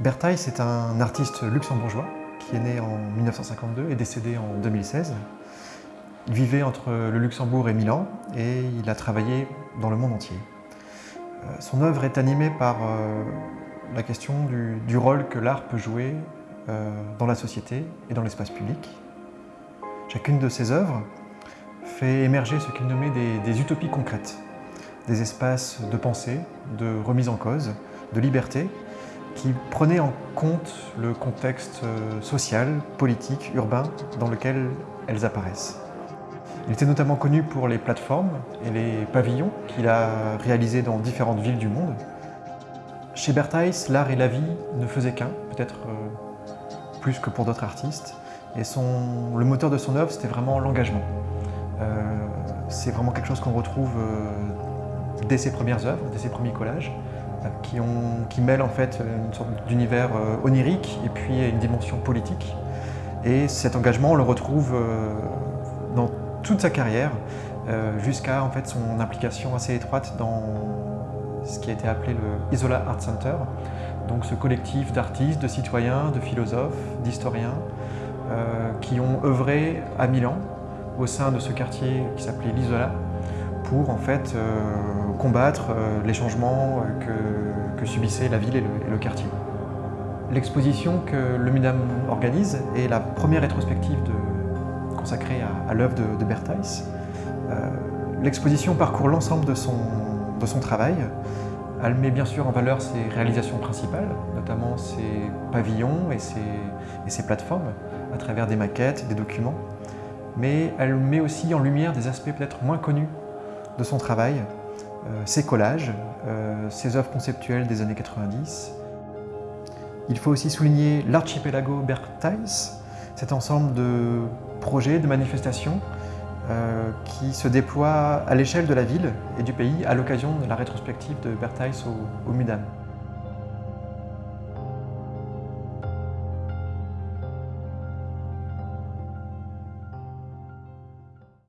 Bertheis est un artiste luxembourgeois qui est né en 1952 et décédé en 2016. Il vivait entre le Luxembourg et Milan et il a travaillé dans le monde entier. Euh, son œuvre est animée par euh, la question du, rôle que l'art peut jouer euh, dans la société et dans l'espace public. Chacune de ses œuvres fait émerger ce qu'il nommait des utopies concrètes, des espaces de pensée, de remise en cause, de liberté, qui prenait en compte le contexte euh, social, politique, urbain dans lequel elles apparaissent. Il était notamment connu pour les plateformes et les pavillons qu'il a réalisés dans différentes villes du monde. Chez Bertheis, l'art et la vie ne faisaient qu'un, peut-être euh, plus que pour d'autres artistes. Et le moteur de son œuvre, c'était vraiment l'engagement. Euh, c'est vraiment quelque chose qu'on retrouve dès ses premières œuvres, dès ses premiers collages qui, ont, qui mêlent en fait une sorte d'univers euh, onirique et puis une dimension politique. Et cet engagement, on le retrouve euh, dans toute sa carrière, euh, jusqu'à en fait son implication assez étroite dans ce qui a été appelé le Isola Art Center, donc ce collectif d'artistes, de citoyens, de philosophes, d'historiens, qui ont œuvré à Milan, au sein de ce quartier qui s'appelait l'Isola, pour en fait euh, combattre euh, les changements euh, que, subissaient la ville et le, quartier. L'exposition que le MUDAM organise est la première rétrospective consacrée à, l'œuvre de, de. L'exposition parcourt l'ensemble de son, travail. Elle met bien sûr en valeur ses réalisations principales, notamment ses pavillons et ses plateformes, à travers des maquettes, des documents. Mais elle met aussi en lumière des aspects peut-être moins connus de son travail, euh, ses collages, euh, ses œuvres conceptuelles des années 90. Il faut aussi souligner l'archipelago Bertheis, cet ensemble de projets, de manifestations euh, qui se déploient à l'échelle de la ville et du pays à l'occasion de la rétrospective de Bertheis au, au MUDAM.